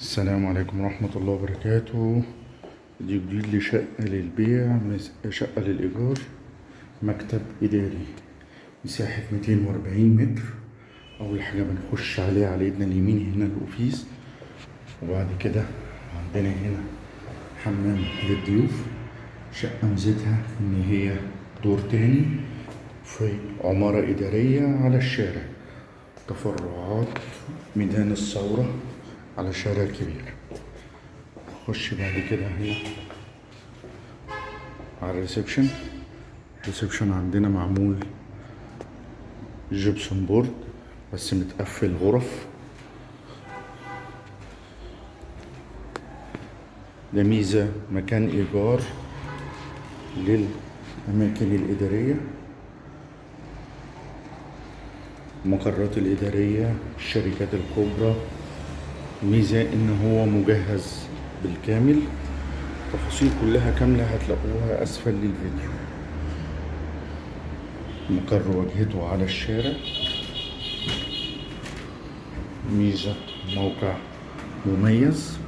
السلام عليكم ورحمة الله وبركاته. دي جديد لشقة للبيع شقة للإيجار مكتب إداري. مساحة 240 متر. أول حاجة بنخش عليها على إيدنا اليمين هنا الأوفيس. وبعد كده عندنا هنا حمام للضيوف. شقة ميزتها إن هي دور تاني في عمارة إدارية على الشارع. تفرعات ميدان الثورة. على شارع كبير نخش بعد كده هنا. على ال reception. ال reception عندنا معمول gypsum board بس متقفل غرف. ده ميزة مكان إيجار للأماكن الإدارية. المقرات الإدارية الشركات الكبرى. ميزة إن هو مجهز بالكامل. تفاصيل كلها كاملة هتلاقوها أسفل للفيديو. مقر واجهته على الشارع. ميزة موقع مميز.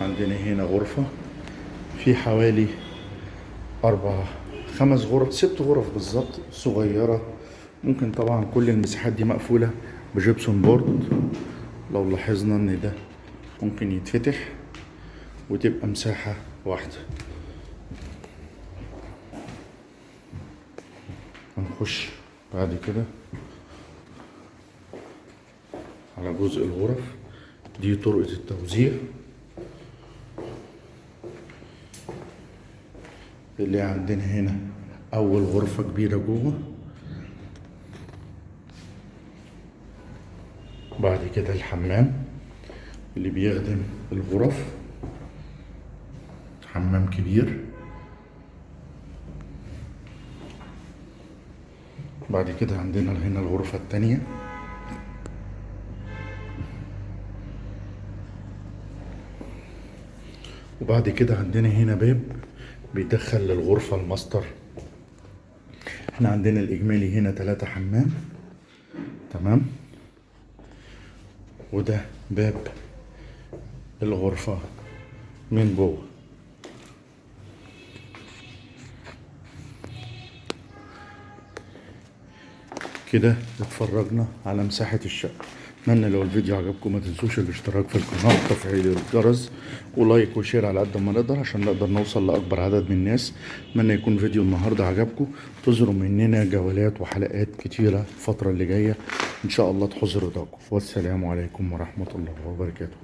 عندنا هنا غرفة. في حوالي أربع خمس غرف ست غرف بالظبط صغيرة. ممكن طبعا كل المساحات دي مقفولة بجبسون بورد. لو لاحظنا إن ده ممكن يتفتح وتبقى مساحة واحدة. هنخش بعد كده على جزء الغرف. دي طرقة التوزيع اللي عندنا هنا. أول غرفة كبيرة جوه. بعد كده الحمام اللي بيخدم الغرف. حمام كبير. بعد كده عندنا هنا الغرفة التانية. وبعد كده عندنا هنا باب بيدخل للغرفة الماستر. إحنا عندنا الإجمالي هنا تلاتة حمام. تمام؟ وده باب الغرفة من جوه. كده اتفرجنا على مساحة الشقة. اتمنى لو الفيديو عجبكم ما تنسوش الاشتراك في القناة وتفعيل الجرس و like و share على قد ما نقدر عشان نقدر نوصل لأكبر عدد من الناس. اتمنى يكون فيديو النهاردة عجبكم. تظهروا مننا جولات وحلقات كتيرة الفترة اللي جاية. إن شاء الله تحوز رضاكم والسلام عليكم ورحمة الله وبركاته.